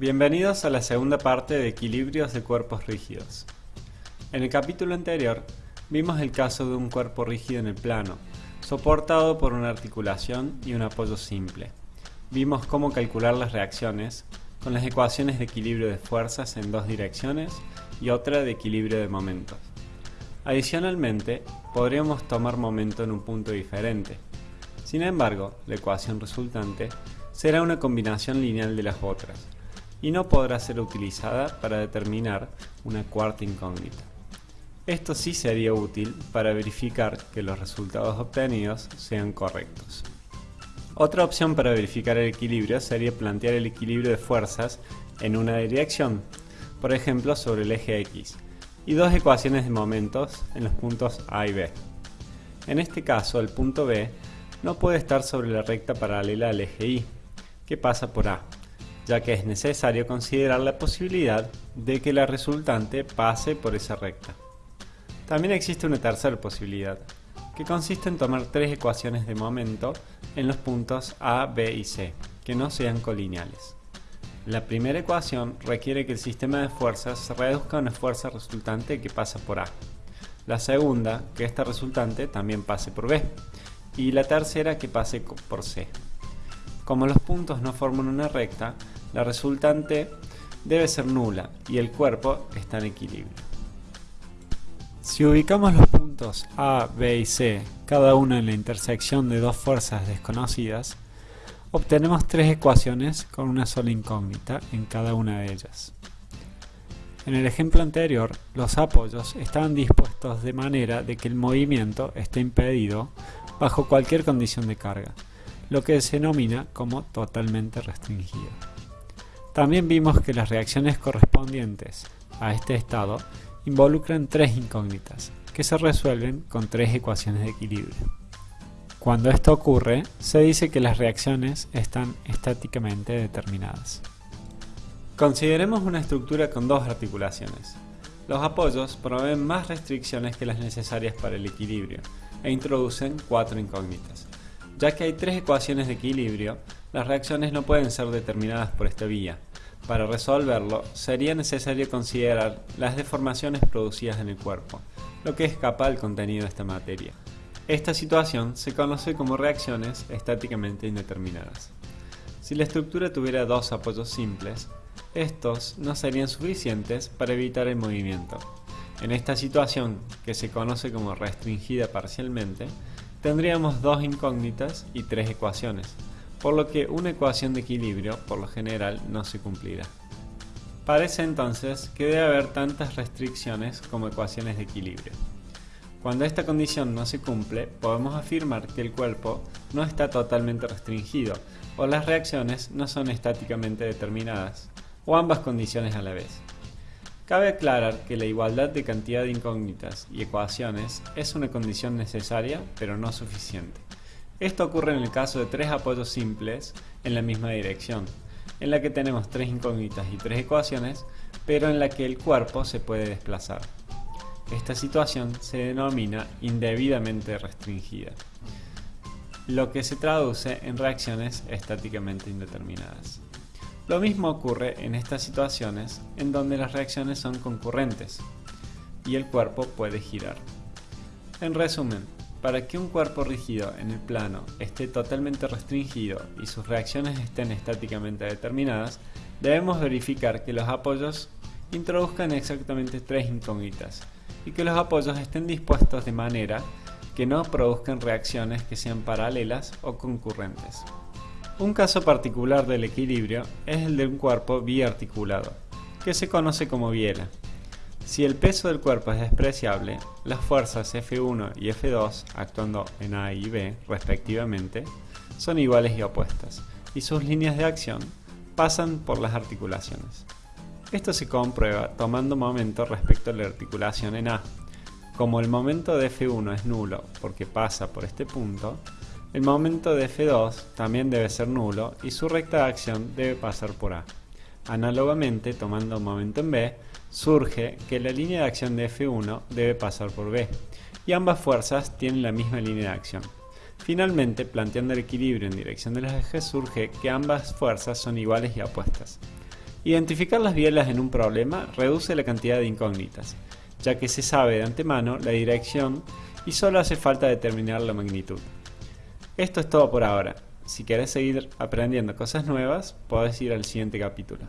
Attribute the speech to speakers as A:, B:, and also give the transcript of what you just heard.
A: Bienvenidos a la segunda parte de equilibrios de cuerpos rígidos. En el capítulo anterior vimos el caso de un cuerpo rígido en el plano, soportado por una articulación y un apoyo simple. Vimos cómo calcular las reacciones con las ecuaciones de equilibrio de fuerzas en dos direcciones y otra de equilibrio de momentos. Adicionalmente, podríamos tomar momento en un punto diferente. Sin embargo, la ecuación resultante será una combinación lineal de las otras, y no podrá ser utilizada para determinar una cuarta incógnita. Esto sí sería útil para verificar que los resultados obtenidos sean correctos. Otra opción para verificar el equilibrio sería plantear el equilibrio de fuerzas en una dirección, por ejemplo sobre el eje X, y dos ecuaciones de momentos en los puntos A y B. En este caso, el punto B no puede estar sobre la recta paralela al eje Y, que pasa por A, ya que es necesario considerar la posibilidad de que la resultante pase por esa recta. También existe una tercera posibilidad, que consiste en tomar tres ecuaciones de momento en los puntos A, B y C, que no sean colineales. La primera ecuación requiere que el sistema de fuerzas reduzca a una fuerza resultante que pasa por A. La segunda, que esta resultante también pase por B. Y la tercera, que pase por C. Como los puntos no forman una recta, la resultante debe ser nula y el cuerpo está en equilibrio. Si ubicamos los puntos A, B y C, cada uno en la intersección de dos fuerzas desconocidas, obtenemos tres ecuaciones con una sola incógnita en cada una de ellas. En el ejemplo anterior, los apoyos estaban dispuestos de manera de que el movimiento esté impedido bajo cualquier condición de carga, lo que se denomina como totalmente restringido. También vimos que las reacciones correspondientes a este estado involucran tres incógnitas, que se resuelven con tres ecuaciones de equilibrio. Cuando esto ocurre, se dice que las reacciones están estáticamente determinadas. Consideremos una estructura con dos articulaciones. Los apoyos proveen más restricciones que las necesarias para el equilibrio e introducen cuatro incógnitas. Ya que hay tres ecuaciones de equilibrio, las reacciones no pueden ser determinadas por esta vía. Para resolverlo, sería necesario considerar las deformaciones producidas en el cuerpo, lo que escapa al contenido de esta materia. Esta situación se conoce como reacciones estáticamente indeterminadas. Si la estructura tuviera dos apoyos simples, estos no serían suficientes para evitar el movimiento. En esta situación, que se conoce como restringida parcialmente, tendríamos dos incógnitas y tres ecuaciones, por lo que una ecuación de equilibrio por lo general no se cumplirá. Parece entonces que debe haber tantas restricciones como ecuaciones de equilibrio. Cuando esta condición no se cumple, podemos afirmar que el cuerpo no está totalmente restringido o las reacciones no son estáticamente determinadas, o ambas condiciones a la vez. Cabe aclarar que la igualdad de cantidad de incógnitas y ecuaciones es una condición necesaria pero no suficiente. Esto ocurre en el caso de tres apoyos simples en la misma dirección, en la que tenemos tres incógnitas y tres ecuaciones, pero en la que el cuerpo se puede desplazar. Esta situación se denomina indebidamente restringida, lo que se traduce en reacciones estáticamente indeterminadas. Lo mismo ocurre en estas situaciones en donde las reacciones son concurrentes y el cuerpo puede girar. En resumen, para que un cuerpo rígido en el plano esté totalmente restringido y sus reacciones estén estáticamente determinadas, debemos verificar que los apoyos introduzcan exactamente tres incógnitas y que los apoyos estén dispuestos de manera que no produzcan reacciones que sean paralelas o concurrentes. Un caso particular del equilibrio es el de un cuerpo biarticulado, que se conoce como biela. Si el peso del cuerpo es despreciable, las fuerzas F1 y F2, actuando en A y B respectivamente, son iguales y opuestas, y sus líneas de acción pasan por las articulaciones. Esto se comprueba tomando momento respecto a la articulación en A. Como el momento de F1 es nulo porque pasa por este punto, el momento de F2 también debe ser nulo y su recta de acción debe pasar por A. Análogamente, tomando momento en B, surge que la línea de acción de F1 debe pasar por B, y ambas fuerzas tienen la misma línea de acción. Finalmente, planteando el equilibrio en dirección de los ejes, surge que ambas fuerzas son iguales y opuestas. Identificar las bielas en un problema reduce la cantidad de incógnitas, ya que se sabe de antemano la dirección y solo hace falta determinar la magnitud. Esto es todo por ahora. Si quieres seguir aprendiendo cosas nuevas, puedes ir al siguiente capítulo.